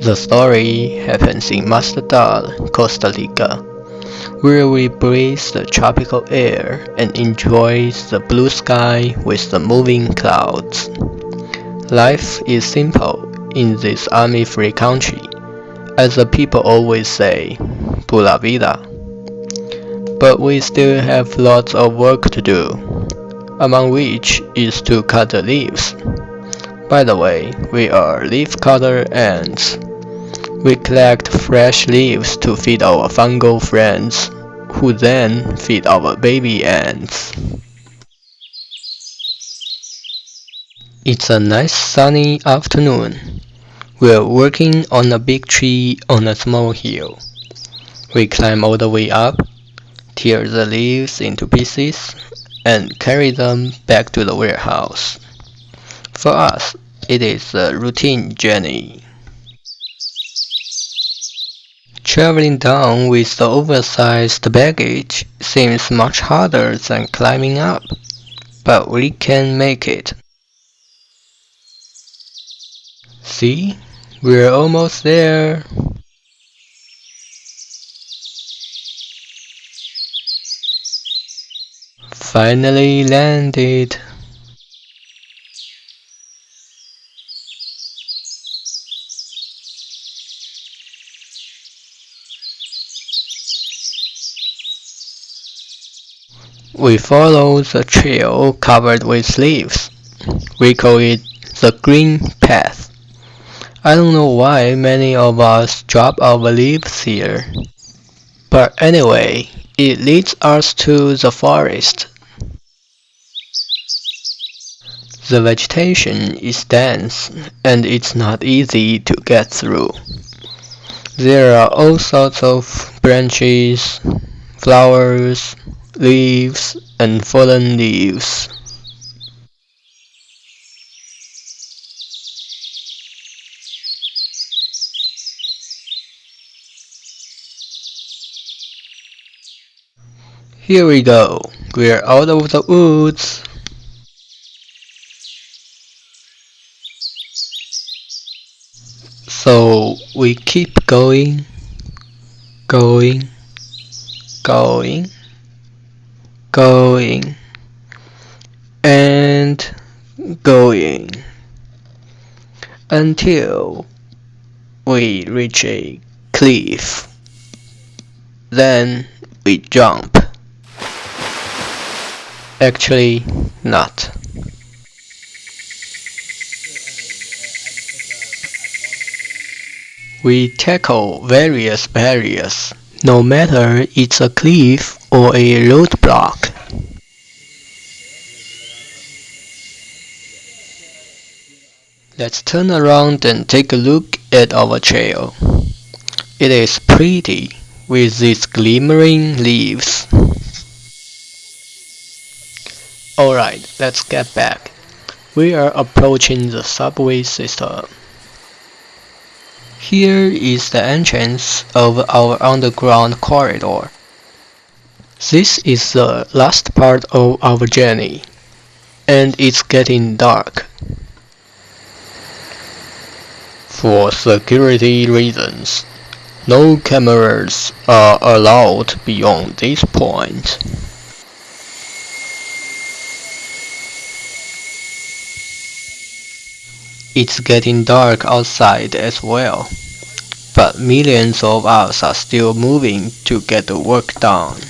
The story happens in Mazatlan, Costa Rica, where we breathe the tropical air and enjoy the blue sky with the moving clouds. Life is simple in this army-free country, as the people always say, pura vida. But we still have lots of work to do, among which is to cut the leaves. By the way, we are leaf cutter ants. We collect fresh leaves to feed our fungal friends, who then feed our baby ants. It's a nice sunny afternoon. We're working on a big tree on a small hill. We climb all the way up, tear the leaves into pieces, and carry them back to the warehouse. For us, it is a routine journey. Traveling down with the oversized baggage seems much harder than climbing up, but we can make it. See, we're almost there. Finally landed. We follow the trail covered with leaves. We call it the green path. I don't know why many of us drop our leaves here. But anyway, it leads us to the forest. The vegetation is dense and it's not easy to get through. There are all sorts of branches, flowers, leaves and fallen leaves. Here we go. We're out of the woods. So we keep going, going, going going and going until we reach a cliff. Then we jump. Actually, not. We tackle various barriers, no matter it's a cliff or a roadblock. Let's turn around and take a look at our trail. It is pretty with these glimmering leaves. Alright, let's get back. We are approaching the subway system. Here is the entrance of our underground corridor. This is the last part of our journey, and it's getting dark. For security reasons, no cameras are allowed beyond this point. It's getting dark outside as well, but millions of us are still moving to get the work done.